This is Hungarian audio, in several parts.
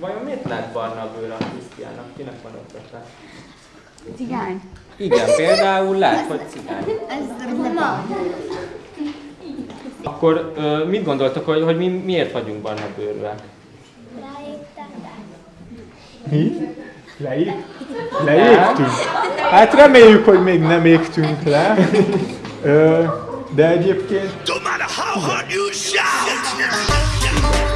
Vajon miért lett barna bőr a Krisztiánnak? Kinek van ötlete? Cigány. Igen, például lehet, hogy cigány. Ez roma. Akkor ö, mit gondoltok, hogy, hogy mi miért vagyunk barna bőrűek? Mi? Leég? Leégtünk? Hát reméljük, hogy még nem égtünk le. De egyébként No matter how hard you shout.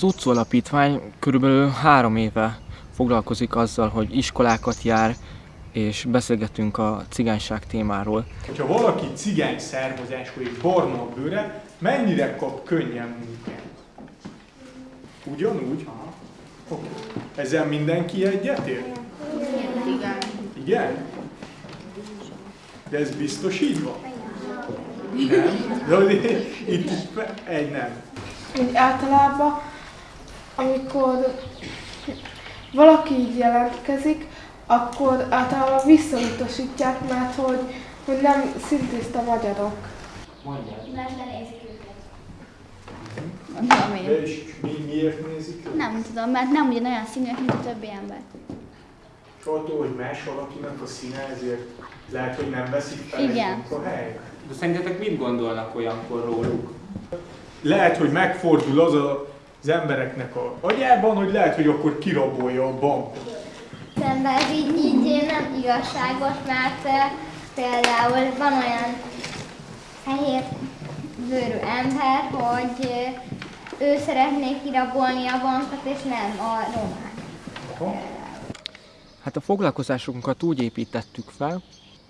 Az utcó alapítvány körülbelül három éve foglalkozik azzal, hogy iskolákat jár, és beszélgetünk a cigányság témáról. hogyha valaki cigány származású és barna a bőre, mennyire kap könnyen munkát? Ugyanúgy? Oké. Ezzel mindenki egyetért? Igen. Igen? De ez biztos így van? Nem? De itt egy nem. Úgy általában, amikor valaki így jelentkezik, akkor általában visszautasítják, mert hogy, hogy nem szintiszta magyarok. Mondjad. Nem tudom én. De és mi, miért nézik őt? Nem tudom, mert nem ugyanolyan színűek, mint a többi ember. És attól, hogy más valakinek a színe, ezért lehet, hogy nem veszik fel Igen. a helyre. De szerintetek mit gondolnak olyankor róluk? Lehet, hogy megfordul az a, az embereknek a agyában, hogy lehet, hogy akkor kirabolja a bankot. Szemben ez így, így nem igazságos, mert például van olyan fehér bőrű ember, hogy ő szeretné kirabolni a bankot, és nem a romák. Hát a foglalkozásunkat úgy építettük fel,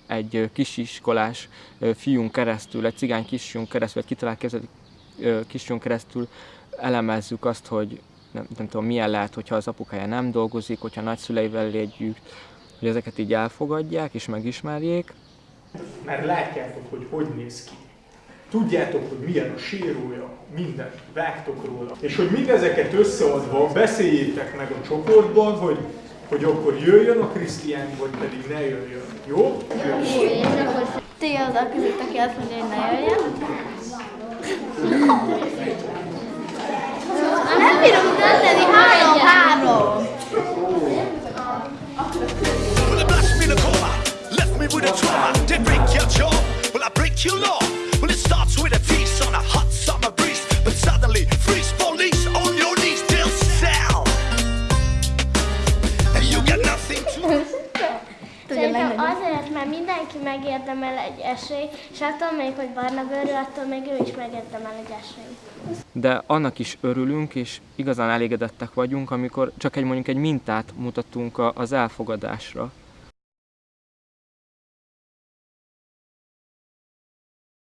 egy kisiskolás fiún keresztül, egy cigány kisfiún keresztül, egy kitalált kisfiún keresztül elemezzük azt, hogy nem, nem tudom, milyen lehet, hogyha az apukája nem dolgozik, hogyha nagyszüleivel együtt, hogy ezeket így elfogadják és megismerjék. Mert látjátok, hogy hogy néz ki. Tudjátok, hogy milyen a sérója, mindent, vágtok róla. És hogy mindezeket összeadva beszéljétek meg a csoportban, hogy, hogy akkor jöjjön a Krisztián, vagy pedig ne jöjjön. Jó? Jöjjön. Ti oda között, aki azt mondja, hogy ne jöjjön. jaw, well, I break your law. Well, it starts with a feast on a hot summer breeze, but suddenly, freeze police on your knees, they'll sell. And you got nothing to Szerintem azért, mert mindenki megérdemel egy esélyt, és attól még, hogy barna bőrű, attól még ő is megérdemel egy esélyt. de annak is örülünk, és igazán elégedettek vagyunk, amikor csak egy mondjuk egy mintát mutatunk a- az elfogadásra.